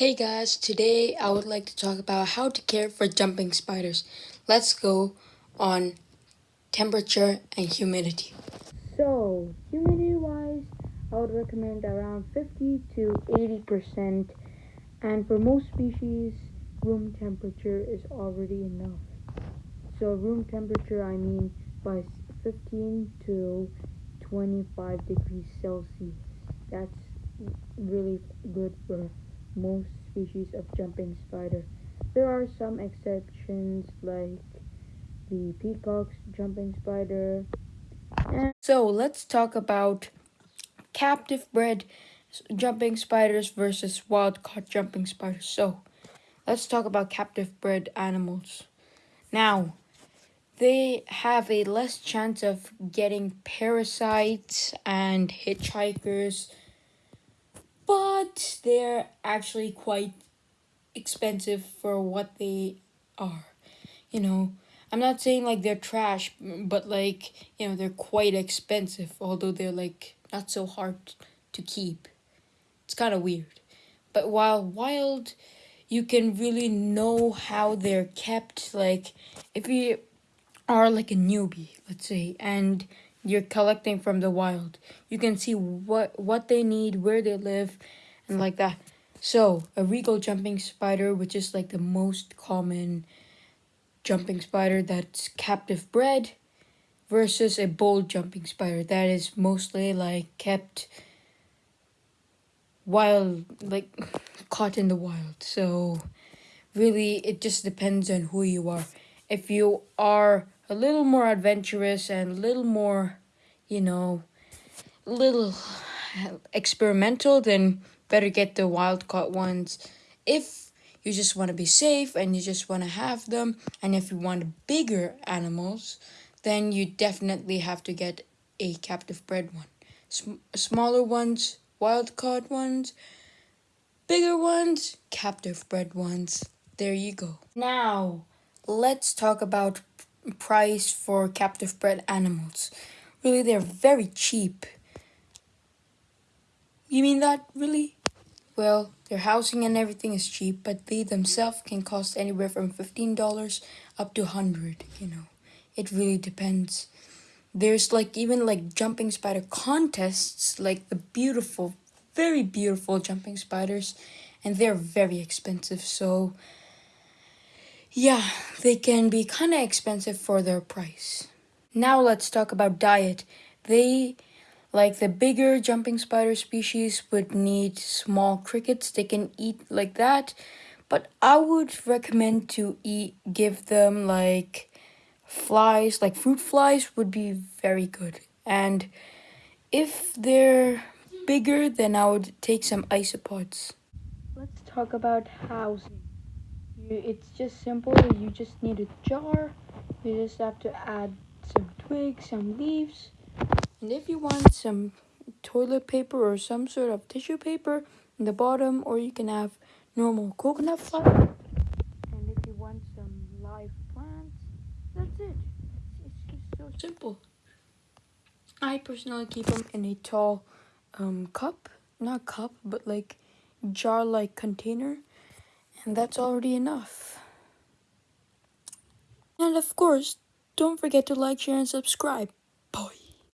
Hey guys, today I would like to talk about how to care for jumping spiders. Let's go on temperature and humidity. So, humidity wise, I would recommend around 50 to 80%, and for most species, room temperature is already enough. So, room temperature, I mean by 15 to 25 degrees Celsius. That's really good for most species of jumping spider. There are some exceptions like the peacock's jumping spider. And so let's talk about captive bred jumping spiders versus wild caught jumping spiders. So let's talk about captive bred animals. Now, they have a less chance of getting parasites and hitchhikers but they're actually quite expensive for what they are. You know, I'm not saying like they're trash, but like, you know, they're quite expensive, although they're like not so hard to keep. It's kind of weird. But while wild, you can really know how they're kept. Like, if you are like a newbie, let's say, and you're collecting from the wild. You can see what what they need, where they live, and like that. So, a regal jumping spider, which is like the most common jumping spider that's captive bred, versus a bold jumping spider that is mostly like kept wild, like caught in the wild. So, really, it just depends on who you are. If you are a little more adventurous and a little more, you know, little experimental, then better get the wild caught ones. If you just want to be safe and you just want to have them, and if you want bigger animals, then you definitely have to get a captive bred one. Sm smaller ones, wild caught ones, bigger ones, captive bred ones. There you go. Now, let's talk about price for captive bred animals. Really, they're very cheap. You mean that, really? Well, their housing and everything is cheap, but they themselves can cost anywhere from $15 up to 100 you know. It really depends. There's like even like jumping spider contests, like the beautiful, very beautiful jumping spiders, and they're very expensive, so yeah, they can be kind of expensive for their price. Now let's talk about diet. They, like the bigger jumping spider species, would need small crickets. They can eat like that. But I would recommend to eat, give them like flies, like fruit flies would be very good. And if they're bigger, then I would take some isopods. Let's talk about housing it's just simple you just need a jar you just have to add some twigs some leaves and if you want some toilet paper or some sort of tissue paper in the bottom or you can have normal coconut flour and if you want some live plants that's it it's just so simple i personally keep them in a tall um, cup not cup but like jar like container and that's already enough. And of course, don't forget to like, share, and subscribe. Bye.